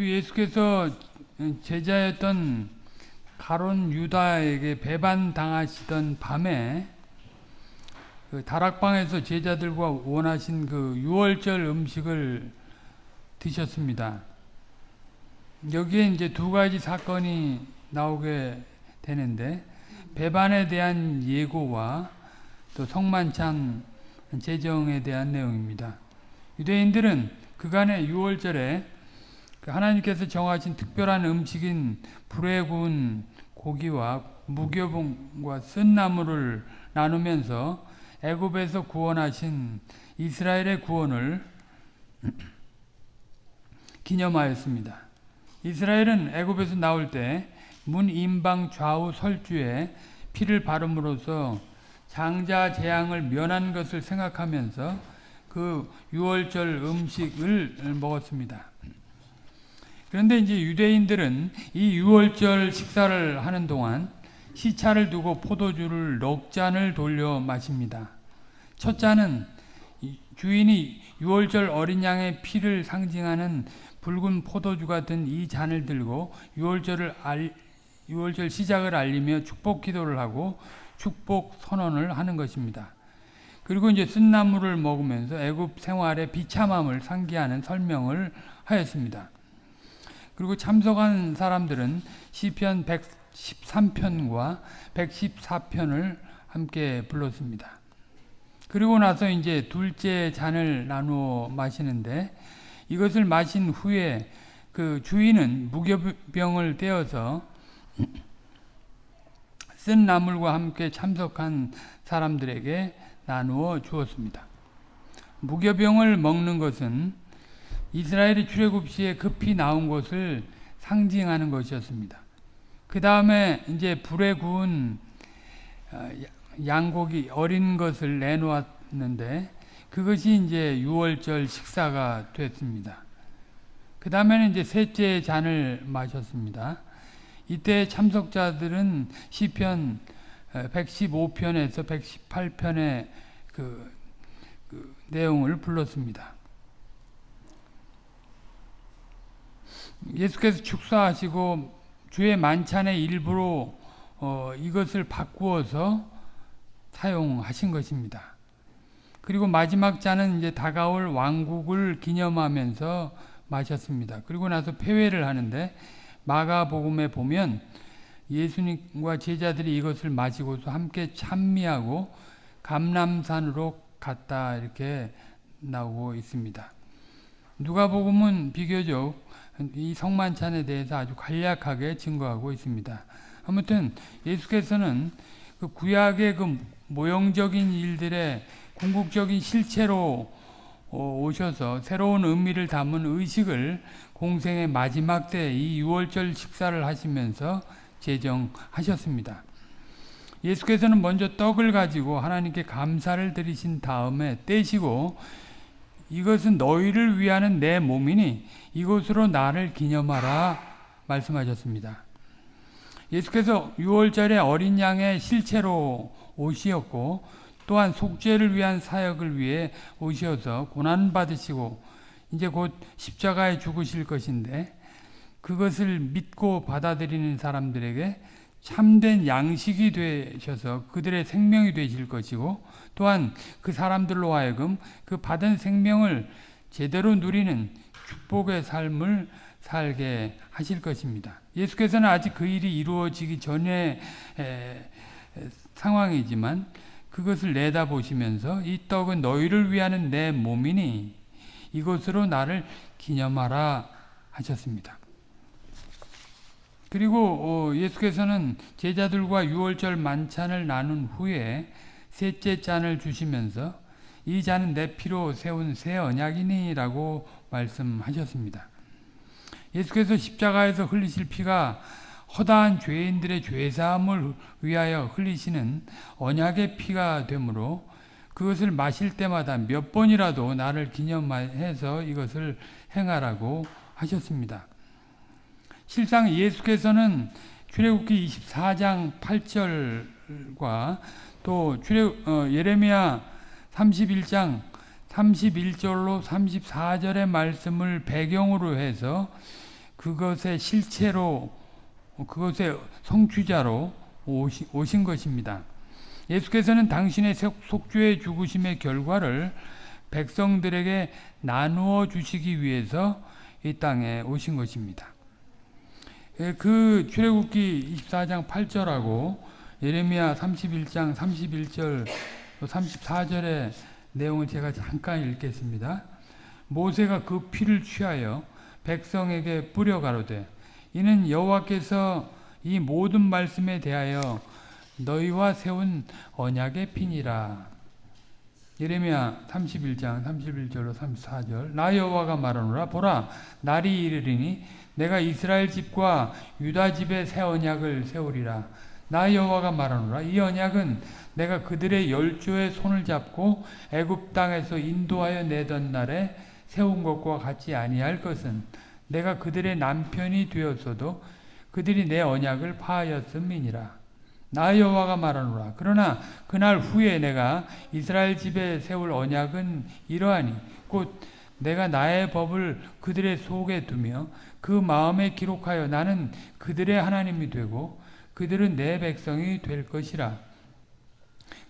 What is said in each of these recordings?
주 예수께서 제자였던 가론 유다에게 배반 당하시던 밤에 그 다락방에서 제자들과 원하신 그 유월절 음식을 드셨습니다. 여기에 이제 두 가지 사건이 나오게 되는데 배반에 대한 예고와 또 성만찬 제정에 대한 내용입니다. 유대인들은 그간의 유월절에 그 하나님께서 정하신 특별한 음식인 불에 구운 고기와 무교봉과 쓴나물을 나누면서 애굽에서 구원하신 이스라엘의 구원을 기념하였습니다. 이스라엘은 애굽에서 나올 때 문 임방 좌우 설주에 피를 바름으로써 장자 재앙을 면한 것을 생각하면서 그 유월절 음식을 먹었습니다. 그런데 이제 유대인들은 이 유월절 식사를 하는 동안 시차를 두고 포도주를 넉 잔을 돌려 마십니다. 첫 잔은 주인이 유월절 어린 양의 피를 상징하는 붉은 포도주가 든 이 잔을 들고 유월절을 알, 유월절 시작을 알리며 축복 기도를 하고 축복 선언을 하는 것입니다. 그리고 이제 쓴나물을 먹으면서 애굽 생활의 비참함을 상기하는 설명을 하였습니다. 그리고 참석한 사람들은 시편 113편과 114편을 함께 불렀습니다. 그리고 나서 이제 둘째 잔을 나누어 마시는데 이것을 마신 후에 그 주인은 무교병을 떼어서 쓴 나물과 함께 참석한 사람들에게 나누어 주었습니다. 무교병을 먹는 것은 이스라엘이 출애굽 시에 급히 나온 것을 상징하는 것이었습니다. 그 다음에 이제 불에 구운 어, 양고기 어린 것을 내놓았는데 그것이 이제 6월절 식사가 됐습니다. 그 다음에는 이제 셋째 잔을 마셨습니다. 이때 참석자들은 시편 115편에서 118편의 그, 그 내용을 불렀습니다. 예수께서 축사하시고 주의 만찬의 일부로 어, 이것을 바꾸어서 사용하신 것입니다. 그리고 마지막 잔은 이제 다가올 왕국을 기념하면서 마셨습니다. 그리고 나서 폐회를 하는데 마가복음에 보면 예수님과 제자들이 이것을 마시고서 함께 찬미하고 감람산으로 갔다 이렇게 나오고 있습니다. 누가복음은 비교적 이 성만찬에 대해서 아주 간략하게 증거하고 있습니다. 아무튼 예수께서는 그 구약의 그 모형적인 일들의 궁극적인 실체로 어, 오셔서 새로운 의미를 담은 의식을 공생의 마지막 때이 6월절 식사를 하시면서 제정하셨습니다. 예수께서는 먼저 떡을 가지고 하나님께 감사를 드리신 다음에 떼시고 이것은 너희를 위하는 내 몸이니 이것으로 나를 기념하라 말씀하셨습니다. 예수께서 6월절에 어린 양의 실체로 오시었고 또한 속죄를 위한 사역을 위해 오셔서 고난 받으시고 이제 곧 십자가에 죽으실 것인데 그것을 믿고 받아들이는 사람들에게 참된 양식이 되셔서 그들의 생명이 되실 것이고 또한 그 사람들로 하여금 그 받은 생명을 제대로 누리는 축복의 삶을 살게 하실 것입니다. 예수께서는 아직 그 일이 이루어지기 전의 상황이지만 그것을 내다보시면서 이 떡은 너희를 위하는 내 몸이니 이것으로 나를 기념하라 하셨습니다. 그리고 어, 예수께서는 제자들과 유월절 만찬을 나눈 후에 셋째 잔을 주시면서 이 잔은 내 피로 세운 새 언약이니라고 말씀하셨습니다. 예수께서 십자가에서 흘리실 피가 허다한 죄인들의 죄사함을 위하여 흘리시는 언약의 피가 되므로 그것을 마실 때마다 몇 번이라도 나를 기념해서 이것을 행하라고 하셨습니다. 실상 예수께서는 출애굽기 24장 8절과 또 출애 어, 예레미야 31장 31절로 34절의 말씀을 배경으로 해서 그것의 실체로 그것의 성취자로 오시, 오신 것입니다. 예수께서는 당신의 속죄의 죽으심의 결과를 백성들에게 나누어 주시기 위해서 이 땅에 오신 것입니다. 예, 그 출애굽기 24장 8절하고 예레미야 31장 31절 34절의 내용을 제가 잠깐 읽겠습니다. 모세가 그 피를 취하여 백성에게 뿌려 가로되 이는 여호와께서 이 모든 말씀에 대하여 너희와 세운 언약의 피니라. 예레미야 31장 31절로 34절 나 여호와가 말하노라 보라 날이 이르리니 내가 이스라엘 집과 유다 집에 새 언약을 세우리라 나 여호와가 말하노라 이 언약은 내가 그들의 열조의 손을 잡고 애굽 땅에서 인도하여 내던 날에 세운 것과 같지 아니할 것은 내가 그들의 남편이 되었어도 그들이 내 언약을 파하였음이니라 나 여호와가 말하노라. 그러나 그날 후에 내가 이스라엘 집에 세울 언약은 이러하니 곧 내가 나의 법을 그들의 속에 두며 그 마음에 기록하여 나는 그들의 하나님이 되고 그들은 내 백성이 될 것이라.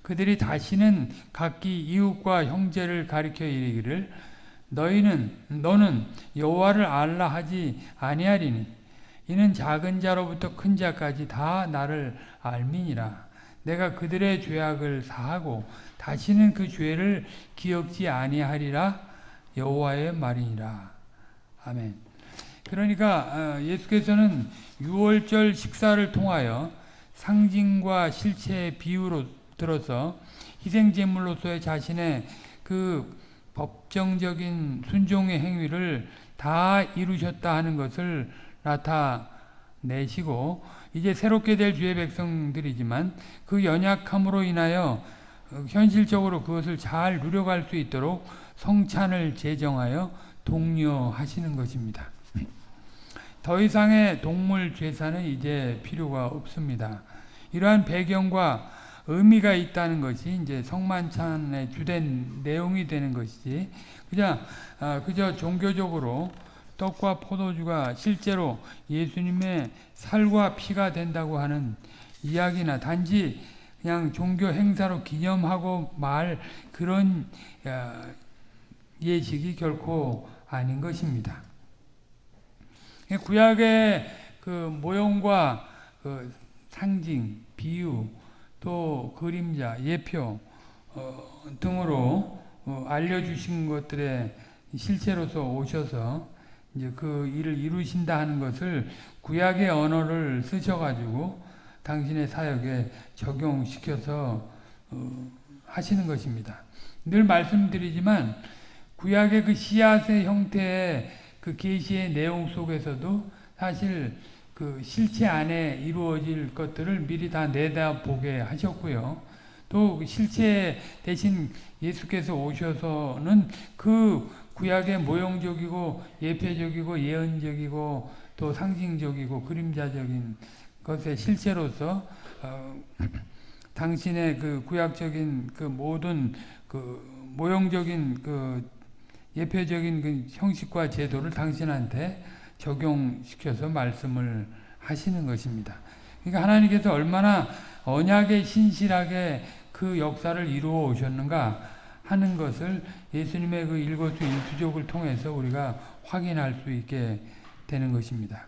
그들이 다시는 각기 이웃과 형제를 가리켜 이르기를 너희는 너는 여호와를 알라 하지 아니하리니 이는 작은 자로부터 큰 자까지 다 나를 알미니라. 내가 그들의 죄악을 사하고 다시는 그 죄를 기억지 아니하리라 여호와의 말이니라. 아멘. 그러니까 어, 예수께서는 유월절 식사를 통하여 상징과 실체의 비유로 들어서 희생 제물로서의 자신의 그 법정적인 순종의 행위를 다 이루셨다 하는 것을 나타내시고 이제 새롭게 될 주의 백성들이지만 그 연약함으로 인하여 현실적으로 그것을 잘 누려갈 수 있도록 성찬을 제정하여 독려하시는 것입니다. 더 이상의 동물 제사는 이제 필요가 없습니다. 이러한 배경과 의미가 있다는 것이 이제 성만찬의 주된 내용이 되는 것이지 그냥 아, 그저 종교적으로 떡과 포도주가 실제로 예수님의 살과 피가 된다고 하는 이야기나 단지 그냥 종교 행사로 기념하고 말 그런 예식이 결코 아닌 것입니다. 구약의 그 모형과 그 상징, 비유, 또 그림자, 예표 어, 등으로 어, 알려주신 것들의 실체로서 오셔서 이제 그 일을 이루신다 하는 것을 구약의 언어를 쓰셔가지고 당신의 사역에 적용시켜서 어, 하시는 것입니다. 늘 말씀드리지만 구약의 그 씨앗의 형태의 그 계시의 내용 속에서도 사실 그 실체 안에 이루어질 것들을 미리 다 내다보게 하셨고요. 또그 실체 대신 예수께서 오셔서는 그 구약의 모형적이고 예표적이고 예언적이고 또 상징적이고 그림자적인 것의 실체로서 어, 당신의 그 구약적인 그 모든 그 모형적인 그 예표적인 그 형식과 제도를 당신한테 적용시켜서 말씀을 하시는 것입니다. 그러니까 하나님께서 얼마나 언약에 신실하게 그 역사를 이루어 오셨는가 하는 것을 예수님의 그 일거수 일투족을 통해서 우리가 확인할 수 있게 되는 것입니다.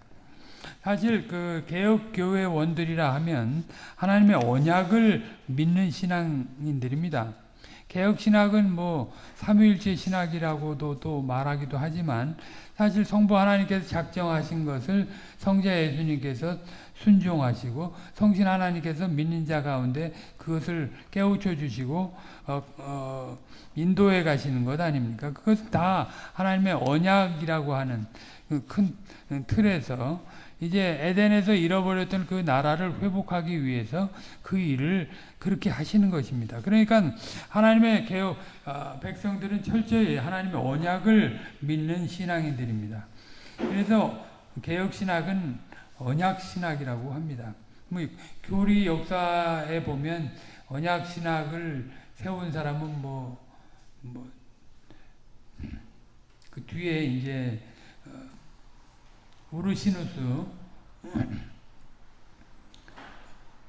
사실 그 개혁 교회 원들이라 하면 하나님의 언약을 믿는 신앙인들입니다. 개혁 신학은 뭐 삼위일체 신학이라고도 또 말하기도 하지만 사실 성부 하나님께서 작정하신 것을 성자 예수님께서 순종하시고 성신 하나님께서 믿는 자 가운데 그것을 깨우쳐 주시고 어, 어, 인도해 가시는 것 아닙니까? 그것 다 하나님의 언약이라고 하는 그큰 틀에서 이제 에덴에서 잃어버렸던 그 나라를 회복하기 위해서 그 일을 그렇게 하시는 것입니다. 그러니까 하나님의 개혁 어, 백성들은 철저히 하나님의 언약을 믿는 신앙인들입니다. 그래서 개혁 신학은 언약 신학이라고 합니다. 뭐 교리 역사에 보면 언약 신학을 세운 사람은 뭐 뭐, 그 뒤에 이제, 어, 우르시누스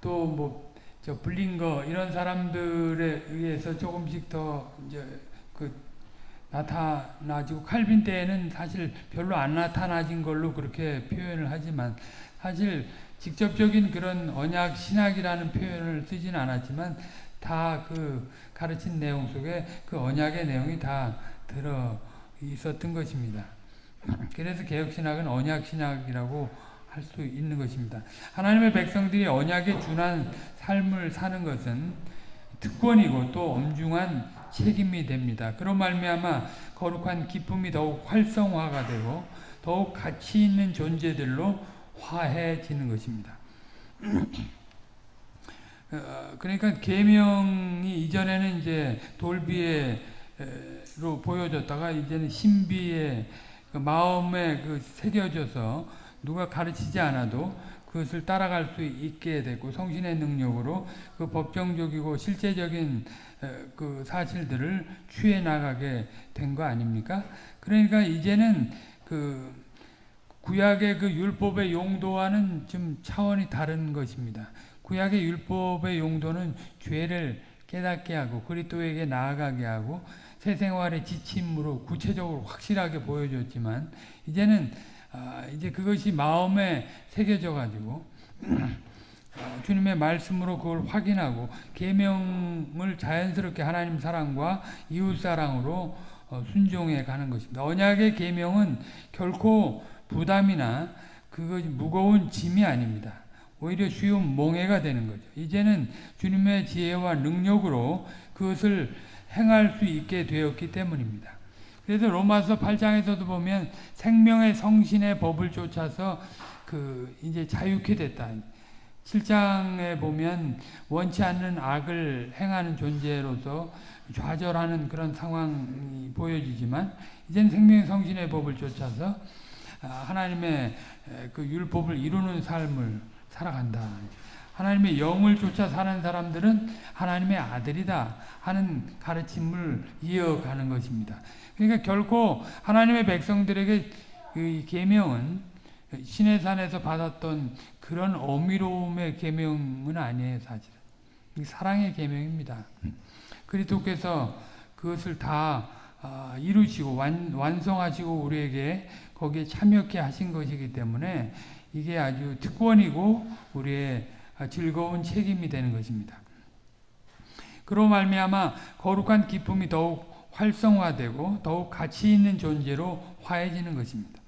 또 뭐 저 블링거 이런 사람들에 의해서 조금씩 더 이제 그 나타나지고 칼빈 때에는 사실 별로 안 나타나진 걸로 그렇게 표현을 하지만 사실 직접적인 그런 언약 신학이라는 표현을 쓰진 않았지만 다 그 가르친 내용 속에 그 언약의 내용이 다 들어 있었던 것입니다. 그래서 개혁신학은 언약신학이라고 할 수 있는 것입니다. 하나님의 백성들이 언약에 준한 삶을 사는 것은 특권이고 또 엄중한 책임이 됩니다. 그런 말미암아 거룩한 기쁨이 더욱 활성화가 되고 더욱 가치 있는 존재들로 화해지는 것입니다. 어, 그러니까 계명이 이전에는 이제 돌비에로 보여졌다가 이제는 신비의 그 마음에 그 새겨져서 누가 가르치지 않아도 그것을 따라갈 수 있게 되고 성신의 능력으로 그 법정적이고 실제적인 그 사실들을 취해 나가게 된 거 아닙니까? 그러니까 이제는 그 구약의 그 율법의 용도와는 좀 차원이 다른 것입니다. 구약의 율법의 용도는 죄를 깨닫게 하고 그리스도에게 나아가게 하고 새 생활의 지침으로 구체적으로 확실하게 보여줬지만 이제는 아, 이제 그것이 마음에 새겨져 가지고 어, 주님의 말씀으로 그걸 확인하고 계명을 자연스럽게 하나님 사랑과 이웃 사랑으로 어, 순종해 가는 것입니다. 언약의 계명은 결코 부담이나 그것 무거운 짐이 아닙니다. 오히려 쉬운 몽해가 되는 거죠. 이제는 주님의 지혜와 능력으로 그것을 행할 수 있게 되었기 때문입니다. 그래서 로마서 8장에서도 보면 생명의 성신의 법을 쫓아서 그 이제 자유케 됐다. 7장에 보면 원치 않는 악을 행하는 존재로서 좌절하는 그런 상황이 보여지지만 이제는 생명의 성신의 법을 쫓아서 하나님의 그 율법을 이루는 삶을 살아간다. 하나님의 영을 쫓아 사는 사람들은 하나님의 아들이다 하는 가르침을 이어가는 것입니다. 그러니까 결코 하나님의 백성들에게 그 계명은 신의 산에서 받았던 그런 어미로움의 계명은 아니에요, 사실은. 사랑의 계명입니다. 그리스도께서 그것을 다 아, 이루시고 완, 완성하시고 우리에게 거기에 참여케 하신 것이기 때문에 이게 아주 특권이고 우리의 즐거운 책임이 되는 것입니다. 그로 말미암아 거룩한 기쁨이 더욱 활성화되고 더욱 가치 있는 존재로 화해지는 것입니다.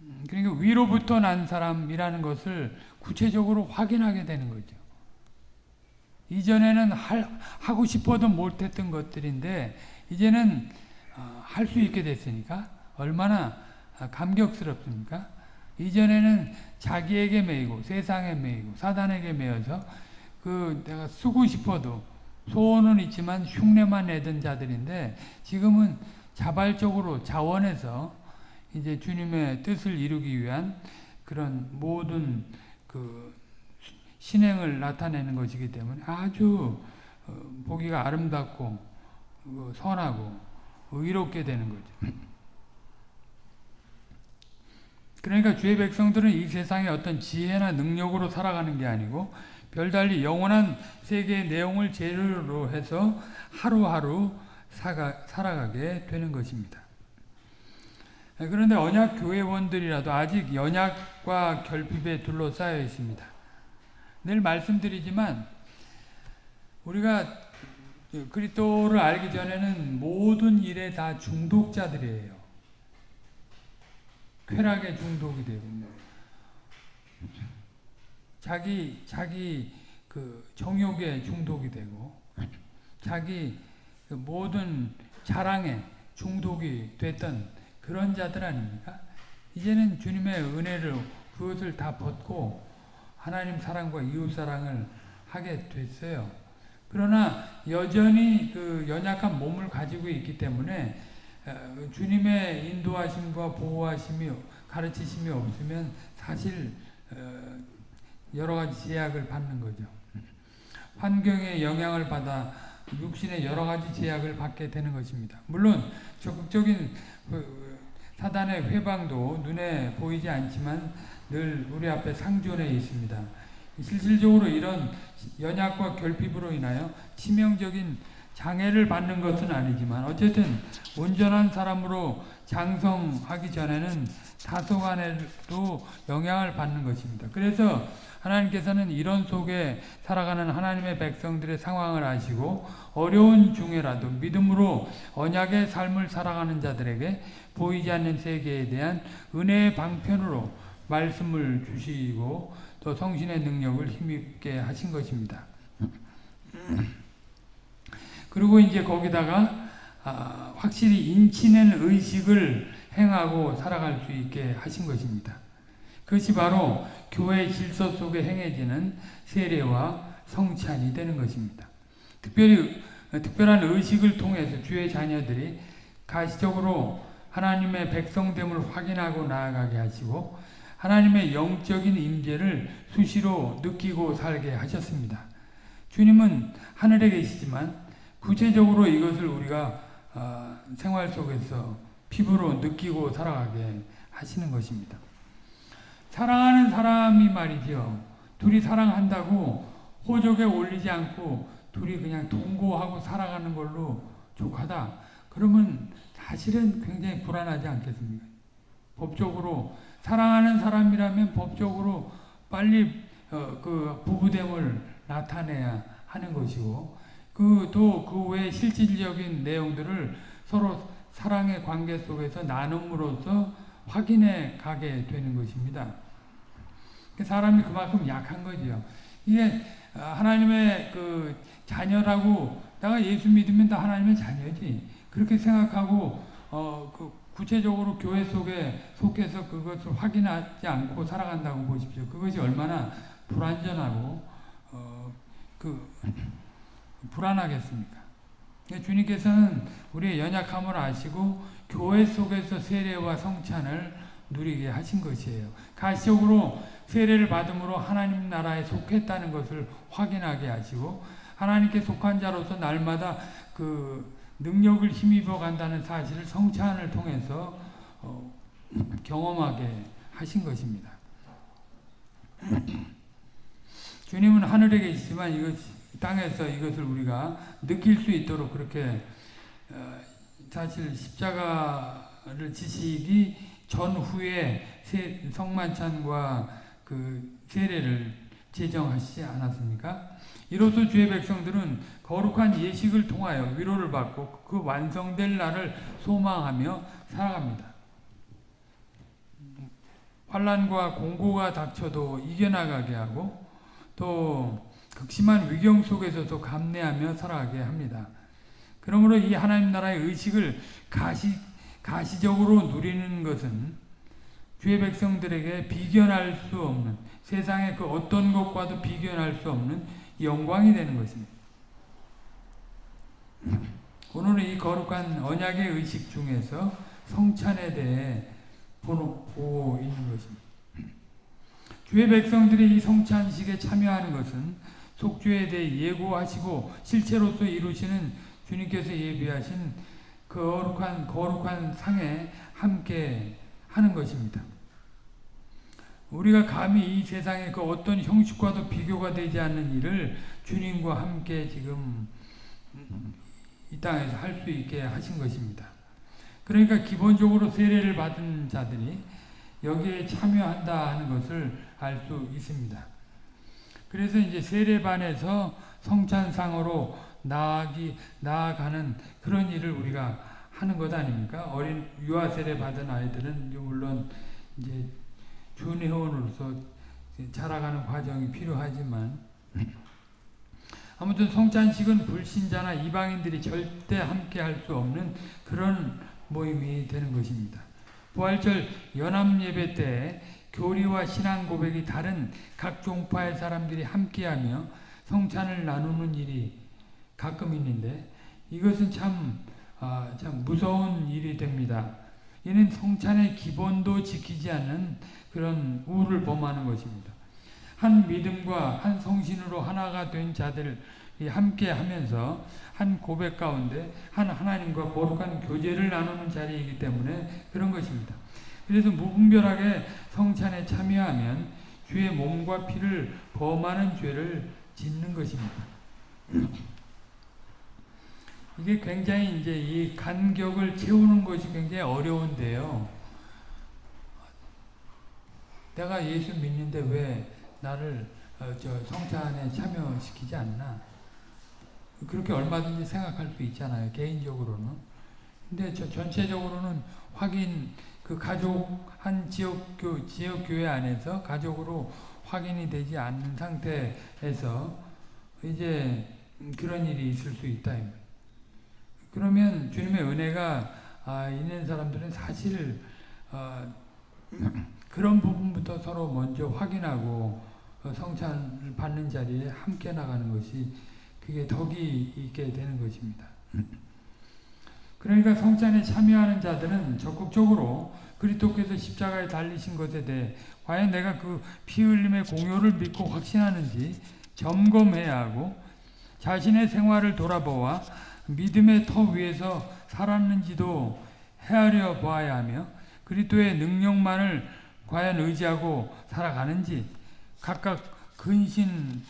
음, 그러니까 위로부터 난 사람이라는 것을 구체적으로 확인하게 되는 거죠. 이전에는 할, 하고 싶어도 못했던 것들인데 이제는 어, 할수 있게 됐으니까 얼마나 감격스럽습니까? 이전에는 자기에게 매이고 세상에 매이고 사단에게 매여서 그 내가 쓰고 싶어도 소원은 있지만 흉내만 내던 자들인데 지금은 자발적으로 자원해서 이제 주님의 뜻을 이루기 위한 그런 모든 그 신행을 나타내는 것이기 때문에 아주 어, 보기가 아름답고 어, 선하고 의롭게 되는 거죠. 그러니까 주의 백성들은 이 세상의 어떤 지혜나 능력으로 살아가는 게 아니고 별달리 영원한 세계의 내용을 재료로 해서 하루하루 사가, 살아가게 되는 것입니다. 그런데 언약 교회원들이라도 아직 연약과 결핍에 둘러싸여 있습니다. 늘 말씀드리지만 우리가 그리스도를 알기 전에는 모든 일에 다 중독자들이에요. 쾌락에 중독이 되고 자기 자기 그 정욕에 중독이 되고 자기 그 모든 자랑에 중독이 됐던 그런 자들 아닙니까? 이제는 주님의 은혜를 그것을 다 벗고 하나님 사랑과 이웃 사랑을 하게 됐어요. 그러나 여전히 그 연약한 몸을 가지고 있기 때문에 어, 주님의 인도하심과 보호하심이 가르치심이 없으면 사실 어, 여러 가지 제약을 받는 거죠. 환경의 영향을 받아 육신의 여러 가지 제약을 받게 되는 것입니다. 물론 적극적인 그 사단의 회방도 눈에 보이지 않지만 늘 우리 앞에 상존해 있습니다. 실질적으로 이런 연약과 결핍으로 인하여 치명적인 장애를 받는 것은 아니지만 어쨌든 온전한 사람으로 장성하기 전에는 다소간에도 영향을 받는 것입니다. 그래서 하나님께서는 이런 속에 살아가는 하나님의 백성들의 상황을 아시고 어려운 중에라도 믿음으로 언약의 삶을 살아가는 자들에게 보이지 않는 세계에 대한 은혜의 방편으로 말씀을 주시고 또 성신의 능력을 힘있게 하신 것입니다. 그리고 이제 거기다가 아, 확실히 인치는 의식을 행하고 살아갈 수 있게 하신 것입니다. 그것이 바로 교회 질서 속에 행해지는 세례와 성찬이 되는 것입니다. 특별히 특별한 의식을 통해서 주의 자녀들이 가시적으로 하나님의 백성됨을 확인하고 나아가게 하시고 하나님의 영적인 임재를 수시로 느끼고 살게 하셨습니다. 주님은 하늘에 계시지만 구체적으로 이것을 우리가 어, 생활 속에서 피부로 느끼고 살아가게 하시는 것입니다. 사랑하는 사람이 말이죠. 둘이 사랑한다고 호적에 올리지 않고 둘이 그냥 동거하고 살아가는 걸로 족하다. 그러면 사실은 굉장히 불안하지 않겠습니까? 법적으로 사랑하는 사람이라면 법적으로 빨리 어, 그 부부됨을 나타내야 하는 것이고 그또그 외 실질적인 내용들을 서로 사랑의 관계 속에서 나눔으로써 확인해 가게 되는 것입니다. 사람이 그만큼 약한 거지요. 이게 하나님의 그 자녀라고 내가 예수 믿으면 다 하나님의 자녀지. 그렇게 생각하고 어 그 구체적으로 교회 속에 속해서 그것을 확인하지 않고 살아간다고 보십시오. 그것이 얼마나 불안전하고 어그 불안하겠습니까? 주님께서는 우리의 연약함을 아시고 교회 속에서 세례와 성찬을 누리게 하신 것이에요. 가시적으로 세례를 받음으로 하나님 나라에 속했다는 것을 확인하게 하시고 하나님께 속한 자로서 날마다 그 능력을 힘입어 간다는 사실을 성찬을 통해서 어, 경험하게 하신 것입니다. 주님은 하늘에 계시지만 이것 땅에서 이것을 우리가 느낄 수 있도록 그렇게 어, 사실 십자가를 지시기 전후에 성만찬과 그 세례를 제정하시지 않았습니까? 이로써 주의 백성들은 거룩한 예식을 통하여 위로를 받고 그 완성될 날을 소망하며 살아갑니다. 환란과 공고가 닥쳐도 이겨나가게 하고 또 극심한 위경 속에서도 감내하며 살아가게 합니다. 그러므로 이 하나님 나라의 의식을 가시, 가시적으로 누리는 것은 주의 백성들에게 비견할 수 없는 세상의 그 어떤 것과도 비견할 수 없는 영광이 되는 것입니다. 오늘은 이 거룩한 언약의 의식 중에서 성찬에 대해 보고 있는 것입니다. 주의 백성들이 이 성찬식에 참여하는 것은 속죄에 대해 예고하시고 실체로서 이루시는 주님께서 예비하신 그 거룩한 거룩한 상에 함께 하는 것입니다. 우리가 감히 이 세상의 그 어떤 형식과도 비교가 되지 않는 일을 주님과 함께 지금 이 땅에서 할 수 있게 하신 것입니다. 그러니까 기본적으로 세례를 받은 자들이 여기에 참여한다 하는 것을 알 수 있습니다. 그래서 이제 세례반에서 성찬상으로 나아기, 나아가는 그런 일을 우리가 하는 것 아닙니까? 어린 유아 세례 받은 아이들은 물론 이제 준회원으로서 자라가는 과정이 필요하지만 아무튼 성찬식은 불신자나 이방인들이 절대 함께 할 수 없는 그런 모임이 되는 것입니다. 부활절 연합예배 때 교리와 신앙 고백이 다른 각 종파의 사람들이 함께하며 성찬을 나누는 일이 가끔 있는데 이것은 참, 아, 참 무서운 일이 됩니다. 이는 성찬의 기본도 지키지 않는 그런 우를 범하는 것입니다. 한 믿음과 한 성신으로 하나가 된 자들 이 함께 하면서 한 고백 가운데 한 하나님과 거룩한 교제를 나누는 자리이기 때문에 그런 것입니다. 그래서 무분별하게 성찬에 참여하면 주의 몸과 피를 범하는 죄를 짓는 것입니다. 이게 굉장히 이제 이 간격을 채우는 것이 굉장히 어려운데요. 내가 예수 믿는데 왜 나를 어, 저 성찬에 참여시키지 않나? 그렇게 얼마든지 생각할 수 있잖아요. 개인적으로는. 근데 저 전체적으로는 확인 그 가족 한 지역 교 지역 교회 안에서 가족으로 확인이 되지 않는 상태에서 이제 그런 일이 있을 수 있다. 그러면 주님의 은혜가 아, 있는 사람들은 사실 어, 그런 부분부터 서로 먼저 확인하고 어, 성찬을 받는 자리에 함께 나가는 것이 그게 덕이 있게 되는 것입니다. 그러니까 성찬에 참여하는 자들은 적극적으로 그리스도께서 십자가에 달리신 것에 대해 과연 내가 그 피 흘림의 공효를 믿고 확신하는지 점검해야 하고 자신의 생활을 돌아보아 믿음의 터 위에서 살았는지도 헤아려 보아야 하며 그리스도의 능력만을 과연 의지하고 살아가는지 각각 근신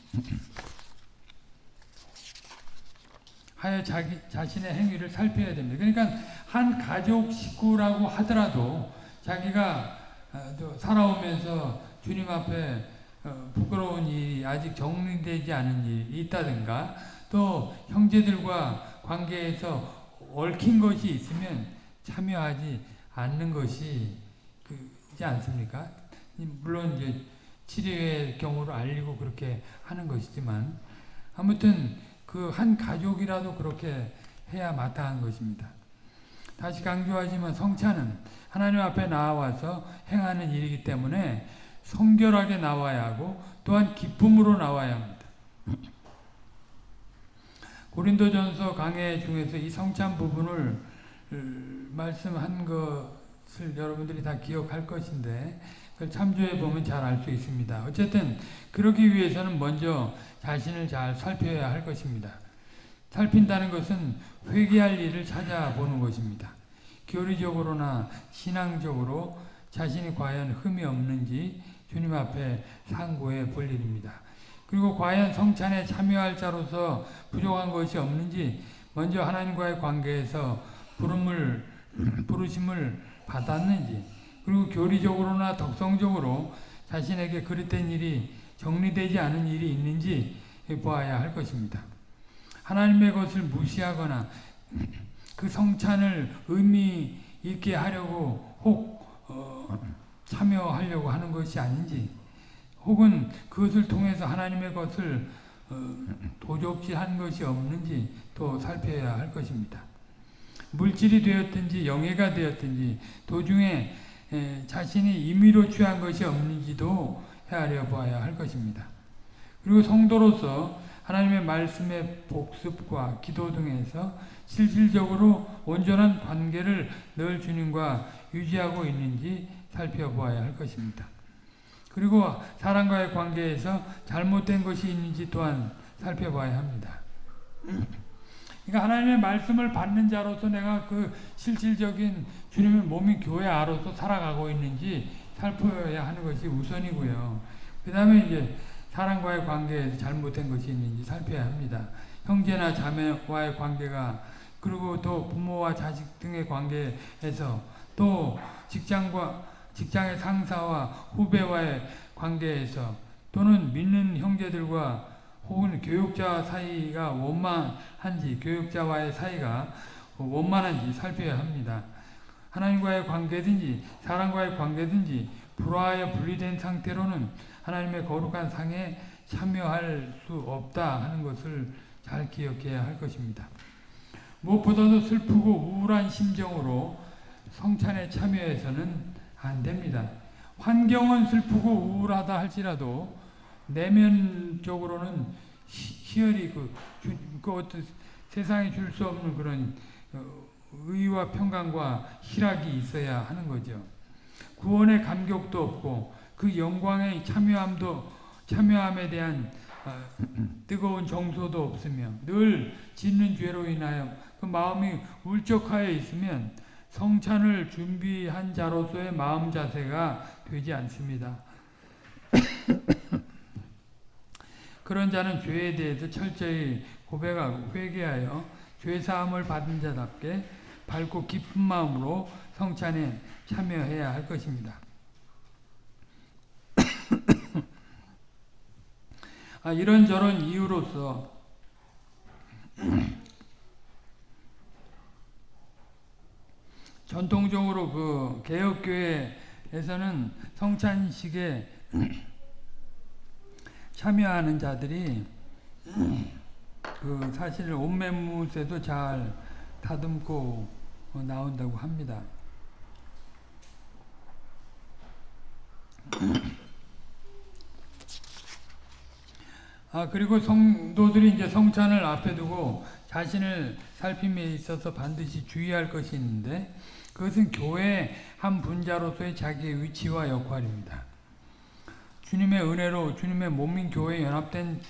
하여 자기 자신의 행위를 살펴야 됩니다. 그러니까 한 가족 식구라고 하더라도 자기가 어, 살아오면서 주님 앞에 어, 부끄러운 일이 아직 정리되지 않은 일이 있다든가 또 형제들과 관계에서 얽힌 것이 있으면 참여하지 않는 것이 그지 않습니까? 물론 이제 치료의 경우를 알리고 그렇게 하는 것이지만 아무튼 그 한 가족이라도 그렇게 해야 마땅한 것입니다. 다시 강조하지만 성찬은 하나님 앞에 나와서 행하는 일이기 때문에 성결하게 나와야 하고 또한 기쁨으로 나와야 합니다. 고린도전서 강해 중에서 이 성찬 부분을 말씀한 것 을 여러분들이 다 기억할 것인데 그걸 참조해 보면 잘 알 수 있습니다. 어쨌든 그러기 위해서는 먼저 자신을 잘 살펴야 할 것입니다. 살핀다는 것은 회개할 일을 찾아보는 것입니다. 교리적으로나 신앙적으로 자신이 과연 흠이 없는지 주님 앞에 상고해 볼 일입니다. 그리고 과연 성찬에 참여할 자로서 부족한 것이 없는지 먼저 하나님과의 관계에서 부름을 부르심을 받았는지 그리고 교리적으로나 덕성적으로 자신에게 그릇된 일이 정리되지 않은 일이 있는지 보아야 할 것입니다. 하나님의 것을 무시하거나 그 성찬을 의미 있게 하려고 혹 어, 참여하려고 하는 것이 아닌지 혹은 그것을 통해서 하나님의 것을 어, 도적지 한 것이 없는지 또 살펴야 할 것입니다. 물질이 되었든지 영예가 되었든지 도중에 에, 자신이 임의로 취한 것이 없는지도 헤아려 보아야 할 것입니다. 그리고 성도로서 하나님의 말씀의 복습과 기도 등에서 실질적으로 온전한 관계를 늘 주님과 유지하고 있는지 살펴보아야 할 것입니다. 그리고 사람과의 관계에서 잘못된 것이 있는지 또한 살펴봐야 합니다. 그러니까 하나님의 말씀을 받는 자로서 내가 그 실질적인 주님의 몸인 교회 아로서 살아가고 있는지 살펴야 하는 것이 우선이고요. 그 다음에 이제 사람과의 관계에서 잘못된 것이 있는지 살펴야 합니다. 형제나 자매와의 관계가 그리고 또 부모와 자식 등의 관계에서 또 직장과 직장의 상사와 후배와의 관계에서 또는 믿는 형제들과 혹은 교육자 사이가 원만한지 교육자와의 사이가 원만한지 살펴야 합니다. 하나님과의 관계든지 사람과의 관계든지 불화에 분리된 상태로는 하나님의 거룩한 상에 참여할 수 없다 하는 것을 잘 기억해야 할 것입니다. 무엇보다도 슬프고 우울한 심정으로 성찬에 참여해서는 안 됩니다. 환경은 슬프고 우울하다 할지라도 내면적으로는 희열이 그, 그 어떤 세상에 줄 수 없는 그런 어, 의와 평강과 희락이 있어야 하는 거죠. 구원의 감격도 없고 그 영광의 참여함도 참여함에 대한 아, 뜨거운 정서도 없으며 늘 짓는 죄로 인하여 그 마음이 울적하여 있으면 성찬을 준비한 자로서의 마음 자세가 되지 않습니다. 그런 자는 죄에 대해서 철저히 고백하고 회개하여 죄 사함을 받은 자답게 밝고 깊은 마음으로 성찬에 참여해야 할 것입니다. 아, 이런저런 이유로서 전통적으로 그 개혁교회에서는 성찬식에 참여하는 자들이 그 사실 옷매무새도 잘 다듬고 나온다고 합니다. 아 그리고 성도들이 이제 성찬을 앞에 두고 자신을 살핌에 있어서 반드시 주의할 것이 있는데 그것은 교회 한 분자로서의 자기의 위치와 역할입니다. 주님의 은혜로 주님의 몸인 교회에 연합된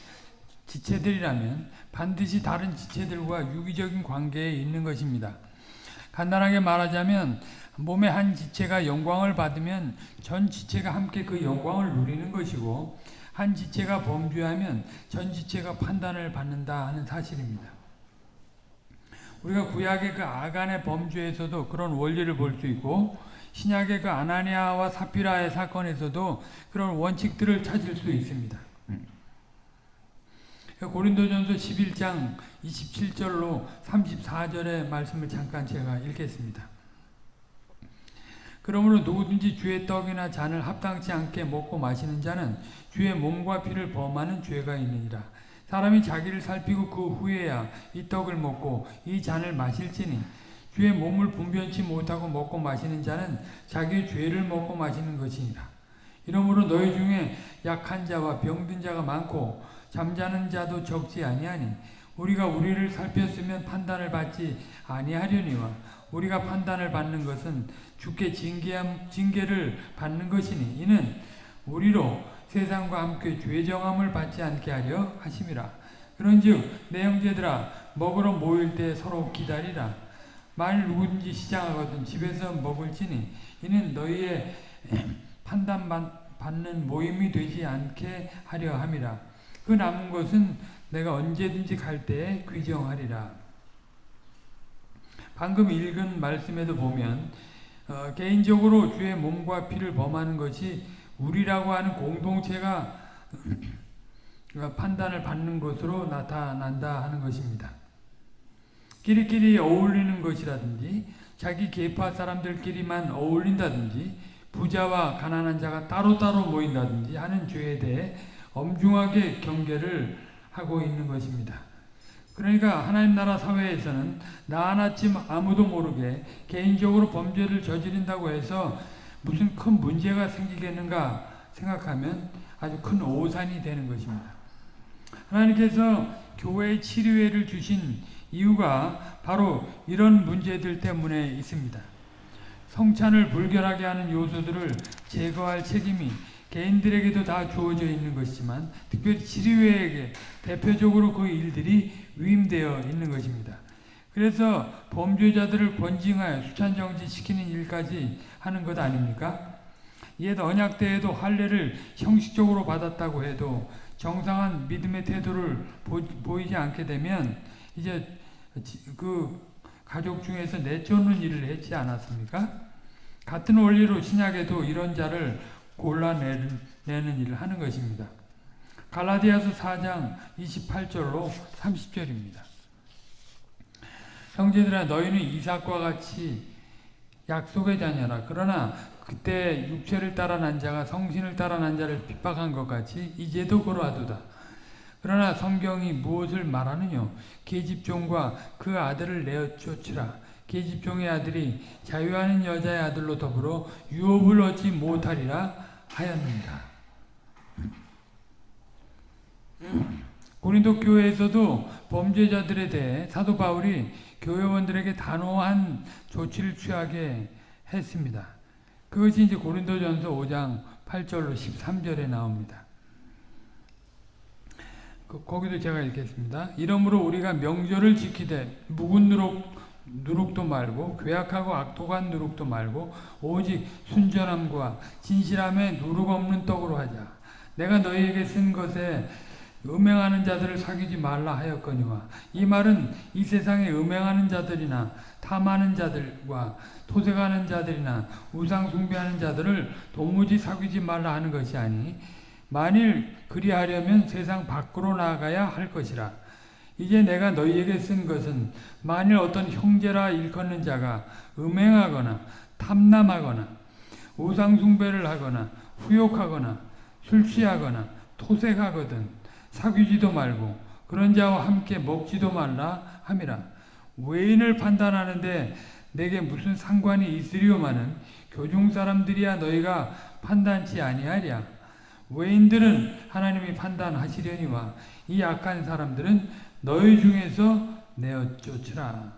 지체들이라면 반드시 다른 지체들과 유기적인 관계에 있는 것입니다. 간단하게 말하자면 몸의 한 지체가 영광을 받으면 전 지체가 함께 그 영광을 누리는 것이고 한 지체가 범죄하면 전 지체가 판단을 받는다 하는 사실입니다. 우리가 구약의 그 아간의 범죄에서도 그런 원리를 볼 수 있고 신약의 그 아나니아와 사피라의 사건에서도 그런 원칙들을 찾을 수 있습니다. 고린도전서 11장 27절로 34절의 말씀을 잠깐 제가 읽겠습니다. 그러므로 누구든지 주의 떡이나 잔을 합당치 않게 먹고 마시는 자는 주의 몸과 피를 범하는 죄가 있느니라. 사람이 자기를 살피고 그 후에야 이 떡을 먹고 이 잔을 마실지니 주의 몸을 분변치 못하고 먹고 마시는 자는 자기의 죄를 먹고 마시는 것이니라. 이러므로 너희 중에 약한 자와 병든 자가 많고 잠자는 자도 적지 아니하니 우리가 우리를 살폈으면 판단을 받지 아니하려니와 우리가 판단을 받는 것은 주께 징계함, 징계를 받는 것이니 이는 우리로 세상과 함께 죄정함을 받지 않게 하려 하심이라. 그런즉 내 형제들아 먹으러 모일 때 서로 기다리라. 말 누구든지 시장하거든 집에서 먹을지니 이는 너희의 판단 받는 모임이 되지 않게 하려 함이라. 그 남은 것은 내가 언제든지 갈 때에 귀정하리라. 방금 읽은 말씀에도 보면 어, 개인적으로 주의 몸과 피를 범하는 것이 우리라고 하는 공동체가 판단을 받는 것으로 나타난다 하는 것입니다. 끼리끼리 어울리는 것이라든지 자기 계파 사람들끼리만 어울린다든지 부자와 가난한 자가 따로따로 모인다든지 하는 죄에 대해 엄중하게 경계를 하고 있는 것입니다. 그러니까 하나님 나라 사회에서는 나 하나쯤 아무도 모르게 개인적으로 범죄를 저지른다고 해서 무슨 큰 문제가 생기겠는가 생각하면 아주 큰 오산이 되는 것입니다. 하나님께서 교회의 치료회를 주신 이유가 바로 이런 문제들 때문에 있습니다. 성찬을 불결하게 하는 요소들을 제거할 책임이 개인들에게도 다 주어져 있는 것이지만 특별히 치료회에게 대표적으로 그 일들이 위임되어 있는 것입니다. 그래서 범죄자들을 권징하여 수찬정지시키는 일까지 하는 것 아닙니까? 옛 언약 때에도 할례를 형식적으로 받았다고 해도 정상한 믿음의 태도를 보, 이지 않게 되면 이제 그 가족 중에서 내쫓는 일을 했지 않았습니까? 같은 원리로 신약에도 이런 자를 골라내는 일을 하는 것입니다. 갈라디아서 4장 28절로 30절입니다. 형제들아 너희는 이삭과 같이 약속의 자녀라. 그러나 그때 육체를 따라 난 자가 성신을 따라 난 자를 핍박한 것 같이 이제도 그러하도다. 그러나 성경이 무엇을 말하느냐? 계집종과 그 아들을 내어 쫓으라. 계집종의 아들이 자유하는 여자의 아들로 더불어 유업을 얻지 못하리라 하였습니다. 고린도 교회에서도 범죄자들에 대해 사도 바울이 교회원들에게 단호한 조치를 취하게 했습니다. 그것이 이제 고린도전서 5장 8절로 13절에 나옵니다. 그, 거기도 제가 읽겠습니다. 이러므로 우리가 명절을 지키되 묵은 누룩 누룩도 말고 괴악하고 악독한 누룩도 말고 오직 순전함과 진실함에 누룩 없는 떡으로 하자. 내가 너희에게 쓴 것에 음행하는 자들을 사귀지 말라 하였거니와 이 말은 이 세상에 음행하는 자들이나 탐하는 자들과 토색하는 자들이나 우상 숭배하는 자들을 도무지 사귀지 말라 하는 것이 아니 만일 그리하려면 세상 밖으로 나가야 할 것이라. 이제 내가 너희에게 쓴 것은 만일 어떤 형제라 일컫는 자가 음행하거나 탐남하거나 우상 숭배를 하거나 후욕하거나 술 취하거나 토색하거든 사귀지도 말고 그런 자와 함께 먹지도 말라 함이라. 외인을 판단하는데 내게 무슨 상관이 있으리오마는 교중 사람들이야 너희가 판단치 아니하랴 외인들은 하나님이 판단하시려니와 이 악한 사람들은 너희 중에서 내어 쫓으라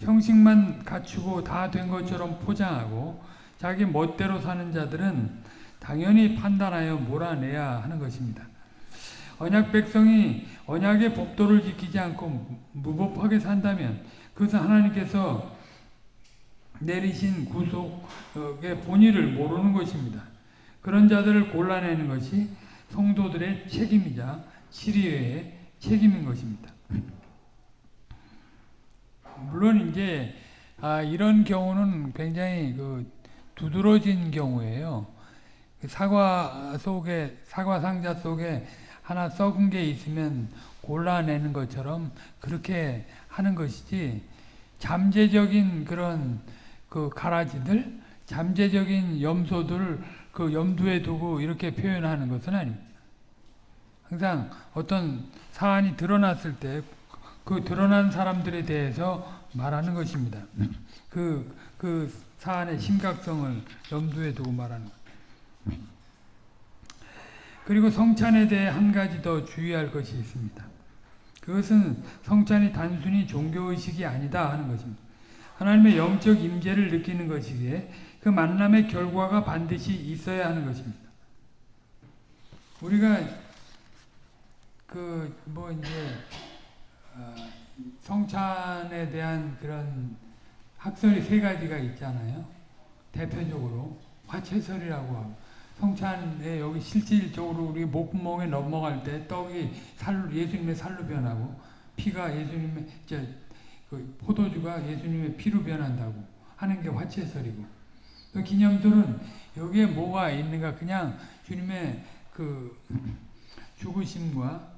형식만 갖추고 다 된 것처럼 포장하고 자기 멋대로 사는 자들은 당연히 판단하여 몰아내야 하는 것입니다. 언약 백성이 언약의 법도를 지키지 않고 무법하게 산다면 그것은 하나님께서 내리신 구속의 본의를 모르는 것입니다. 그런 자들을 골라내는 것이 성도들의 책임이자 치리의 책임인 것입니다. 물론 이제 아, 이런 경우는 굉장히 그 두드러진 경우예요. 그 사과 속에 사과 상자 속에 하나 썩은 게 있으면 골라내는 것처럼 그렇게 하는 것이지 잠재적인 그런 그 가라지들, 잠재적인 염소들을 그 염두에 두고 이렇게 표현하는 것은 아닙니다. 항상 어떤 사안이 드러났을 때 그 드러난 사람들에 대해서 말하는 것입니다. 그, 그 사안의 심각성을 염두에 두고 말하는 것. 그리고 성찬에 대해 한 가지 더 주의할 것이 있습니다. 그것은 성찬이 단순히 종교의식이 아니다 하는 것입니다. 하나님의 영적 임재를 느끼는 것이기에 그 만남의 결과가 반드시 있어야 하는 것입니다. 우리가 그 뭐 이제 어 성찬에 대한 그런 학설이 세 가지가 있잖아요. 대표적으로 화채설이라고 하고 성찬에 여기 실질적으로 우리 목구멍에 넘어갈 때 떡이 살로 예수님의 살로 변하고 피가 예수님의 그 포도주가 예수님의 피로 변한다고 하는 게 화채설이고 그 기념들은 여기에 뭐가 있는가 그냥 주님의 그 죽으심과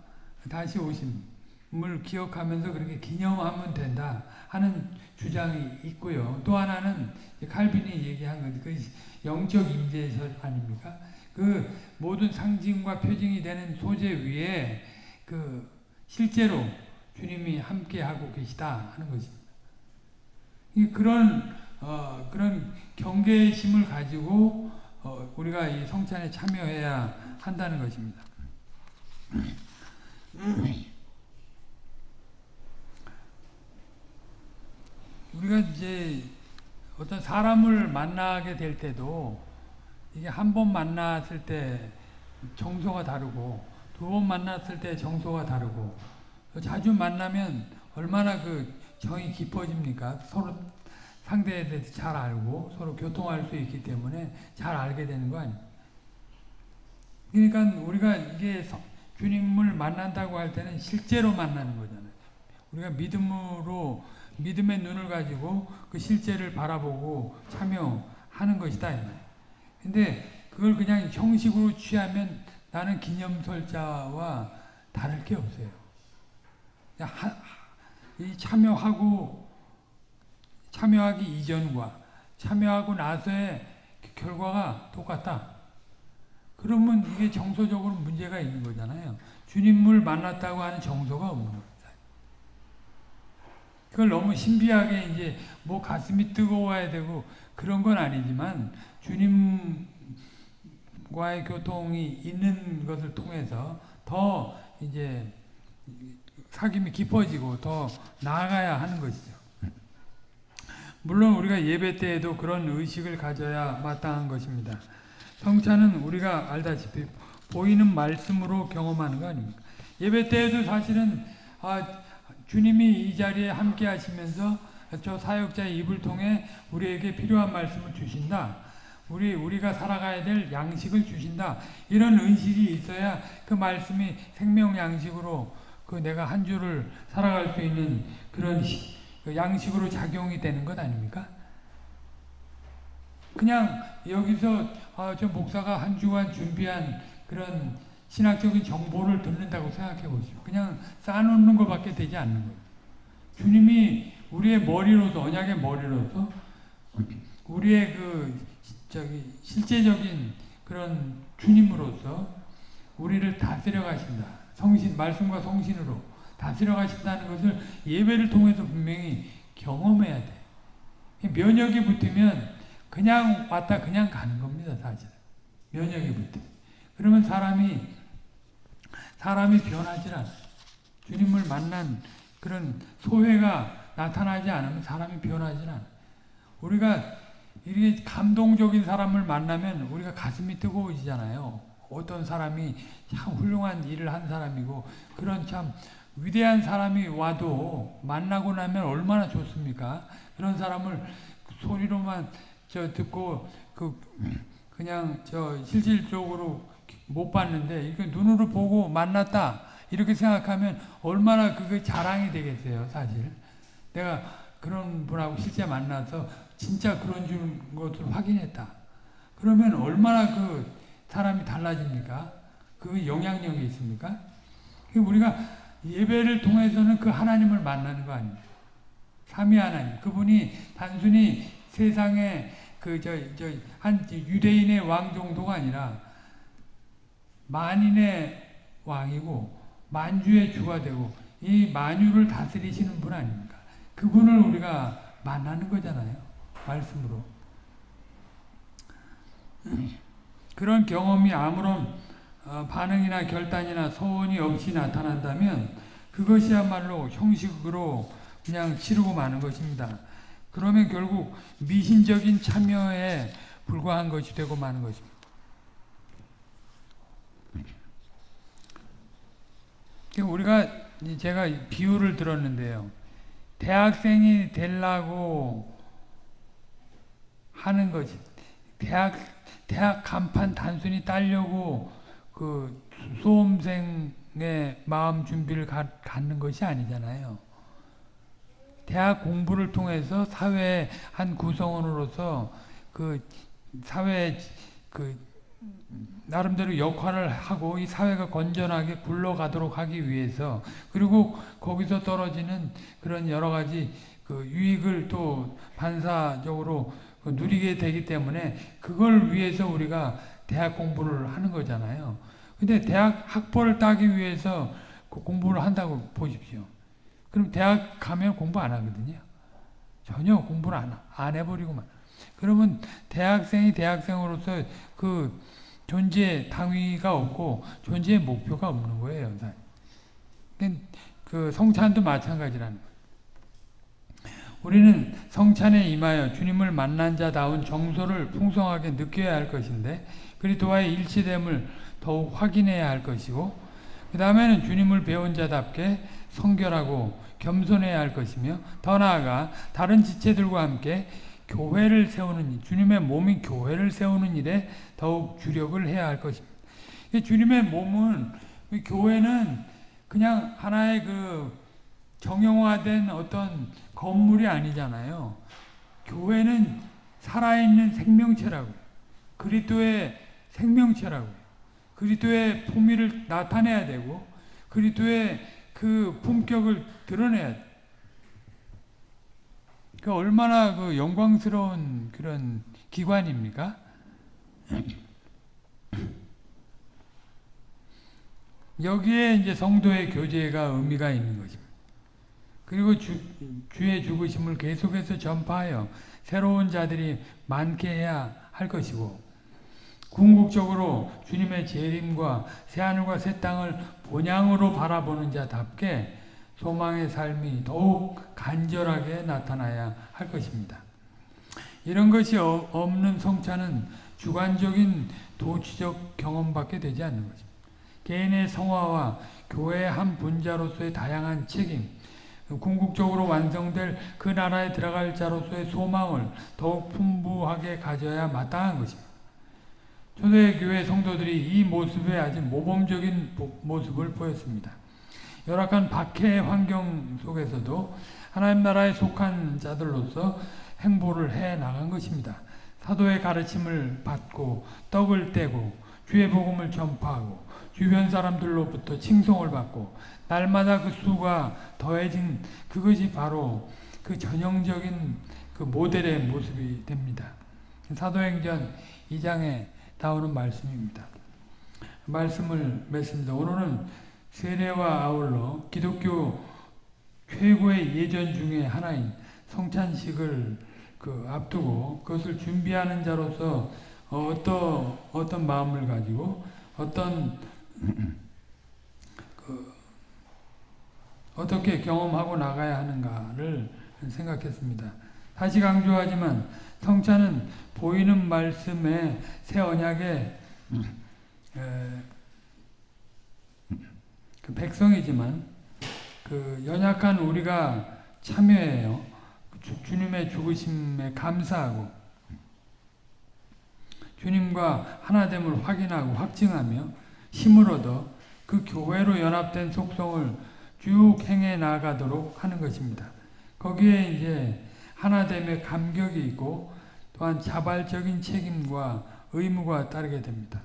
다시 오심을 기억하면서 그렇게 기념하면 된다 하는 주장이 있고요. 또 하나는 칼빈이 얘기한 건그 영적 임재설 아닙니까? 그 모든 상징과 표징이 되는 소재 위에 그 실제로 주님이 함께 하고 계시다 하는 것입니다. 그런 어, 그런 경계심을 가지고 어, 우리가 이 성찬에 참여해야 한다는 것입니다. 우리가 이제 어떤 사람을 만나게 될 때도 이게 한 번 만났을 때 정서가 다르고 두 번 만났을 때 정서가 다르고 자주 만나면 얼마나 그 정이 깊어집니까? 서로 상대에 대해서 잘 알고 서로 교통할 수 있기 때문에 잘 알게 되는 거 아니에요. 그러니까 우리가 이게 주님을 만난다고 할 때는 실제로 만나는 거잖아요. 우리가 믿음으로 믿음의 눈을 가지고 그 실제를 바라보고 참여하는 것이다. 근데 그걸 그냥 형식으로 취하면 나는 기념설자와 다를 게 없어요. 하, 이 참여하고 참여하기 이전과 참여하고 나서의 결과가 똑같다. 그러면 이게 정서적으로 문제가 있는 거잖아요. 주님을 만났다고 하는 정서가 없는 겁니다. 그걸 너무 신비하게 이제 뭐 가슴이 뜨거워야 되고 그런 건 아니지만 주님과의 교통이 있는 것을 통해서 더 이제 사귐이 깊어지고 더 나아가야 하는 것이죠. 물론 우리가 예배 때에도 그런 의식을 가져야 마땅한 것입니다. 성찬은 우리가 알다시피 보이는 말씀으로 경험하는 거 아닙니까? 예배 때에도 사실은 아, 주님이 이 자리에 함께 하시면서 저 사역자의 입을 통해 우리에게 필요한 말씀을 주신다. 우리 우리가 살아가야 될 양식을 주신다. 이런 의식이 있어야 그 말씀이 생명 양식으로 그 내가 한 주를 살아갈 수 있는 그런 시, 그 양식으로 작용이 되는 것 아닙니까? 그냥 여기서 아, 저 목사가 한 주간 준비한 그런 신학적인 정보를 듣는다고 생각해 보십시오. 그냥 쌓아놓는 것밖에 되지 않는 거예요. 주님이 우리의 머리로서 언약의 머리로서 우리의 그 저기 실제적인 그런 주님으로서 우리를 다스려 가신다. 성신 말씀과 성신으로 다스려 가신다는 것을 예배를 통해서 분명히 경험해야 돼. 면역이 붙으면 그냥 왔다 그냥 가는 겁니다, 사실. 면역이 붙으 그러면 사람이 사람이 변하지 않아요. 주님을 만난 그런 소회가 나타나지 않으면 사람이 변하지 않아요. 우리가 이렇게 감동적인 사람을 만나면 우리가 가슴이 뜨거워지잖아요. 어떤 사람이 참 훌륭한 일을 한 사람이고 그런 참 위대한 사람이 와도 만나고 나면 얼마나 좋습니까? 그런 사람을 소리로만 저 듣고 그 그냥 저 실질적으로 못 봤는데 이렇게 눈으로 보고 만났다 이렇게 생각하면 얼마나 그게 자랑이 되겠어요, 사실. 내가 그런 분하고 실제 만나서 진짜 그런 줄 것을 확인했다. 그러면 얼마나 그 사람이 달라집니까? 그 영향력이 있습니까? 우리가 예배를 통해서는 그 하나님을 만나는 거 아닙니까? 삼위 하나님. 그분이 단순히 세상에 그 저 저 한 유대인의 왕 정도가 아니라 만인의 왕이고 만주의 주가 되고 이 만유를 다스리시는 분 아닙니까? 그분을 우리가 만나는 거잖아요. 말씀으로. 그런 경험이 아무런 어, 반응이나 결단이나 소원이 없이 나타난다면 그것이야말로 형식으로 그냥 치르고 마는 것입니다. 그러면 결국 미신적인 참여에 불과한 것이 되고 마는 것입니다. 우리가 제가 비유를 들었는데요. 대학생이 되려고 하는 것이 대학 대학 간판 단순히 따려고 그 수험생의 마음 준비를 가, 갖는 것이 아니잖아요. 대학 공부를 통해서 사회의 한 구성원으로서 그 사회 그 나름대로 역할을 하고 이 사회가 건전하게 굴러가도록 하기 위해서 그리고 거기서 떨어지는 그런 여러 가지 그 유익을 또 반사적으로 그 누리게 되기 때문에 그걸 위해서 우리가 대학 공부를 하는 거잖아요. 근데 대학 학벌을 따기 위해서 그 공부를 한다고 보십시오. 그럼 대학 가면 공부 안 하거든요. 전혀 공부를 안, 안 해버리고만. 그러면 대학생이 대학생으로서 그 존재 당위가 없고 존재의 목표가 없는 거예요. 그 성찬도 마찬가지라는 거예요. 우리는 성찬에 임하여 주님을 만난 자다운 정서를 풍성하게 느껴야 할 것인데 그리스도와의 일치됨을 더욱 확인해야 할 것이고 그 다음에는 주님을 배운 자답게 성결하고 겸손해야 할 것이며 더 나아가 다른 지체들과 함께 교회를 세우는 일, 주님의 몸이 교회를 세우는 일에 더욱 주력을 해야 할 것입니다. 주님의 몸은 교회는 그냥 하나의 그 정형화된 어떤 건물이 아니잖아요. 교회는 살아있는 생명체라고 그리스도의 생명체라고 그리스도의 품위를 나타내야 되고 그리스도의 그 품격을 드러내야 돼. 그 얼마나 그 영광스러운 그런 기관입니까? 여기에 이제 성도의 교제가 의미가 있는 거죠. 그리고 주, 주의 죽으심을 계속해서 전파하여 새로운 자들이 많게 해야 할 것이고 궁극적으로 주님의 재림과 새하늘과 새 땅을 본향으로 바라보는 자답게 소망의 삶이 더욱 간절하게 나타나야 할 것입니다. 이런 것이 어, 없는 성찬은 주관적인 도취적 경험밖에 되지 않는 것입니다. 개인의 성화와 교회의 한 분자로서의 다양한 책임, 궁극적으로 완성될 그 나라에 들어갈 자로서의 소망을 더욱 풍부하게 가져야 마땅한 것입니다. 초대교회 성도들이 이 모습에 아주 모범적인 모습을 보였습니다. 열악한 박해 환경 속에서도 하나님 나라에 속한 자들로서 행보를 해 나간 것입니다. 사도의 가르침을 받고 떡을 떼고 주의 복음을 전파하고 주변 사람들로부터 칭송을 받고 날마다 그 수가 더해진 그것이 바로 그 전형적인 그 모델의 모습이 됩니다. 사도행전 2장에 나오는 말씀입니다. 말씀을 맺습니다. 오늘은 세례와 아울러 기독교 최고의 예전 중에 하나인 성찬식을 그 앞두고 그것을 준비하는 자로서 어떤 어떤 마음을 가지고 어떤 그 어떻게 경험하고 나가야 하는가를 생각했습니다. 다시 강조하지만 성찬은 보이는 말씀의 새 언약의 그 백성이지만 그 연약한 우리가 참여해요. 주, 님의 죽으심에 감사하고 주님과 하나됨을 확인하고 확증하며 힘을 얻어 그 교회로 연합된 속성을 쭉 행해 나가도록 하는 것입니다. 거기에 이제 하나됨의 감격이 있고 또한 자발적인 책임과 의무가 따르게 됩니다.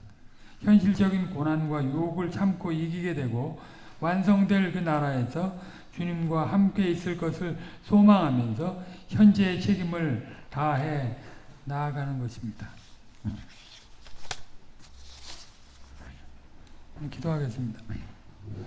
현실적인 고난과 유혹을 참고 이기게 되고 완성될 그 나라에서 주님과 함께 있을 것을 소망하면서 현재의 책임을 다해 나아가는 것입니다. 기도하겠습니다.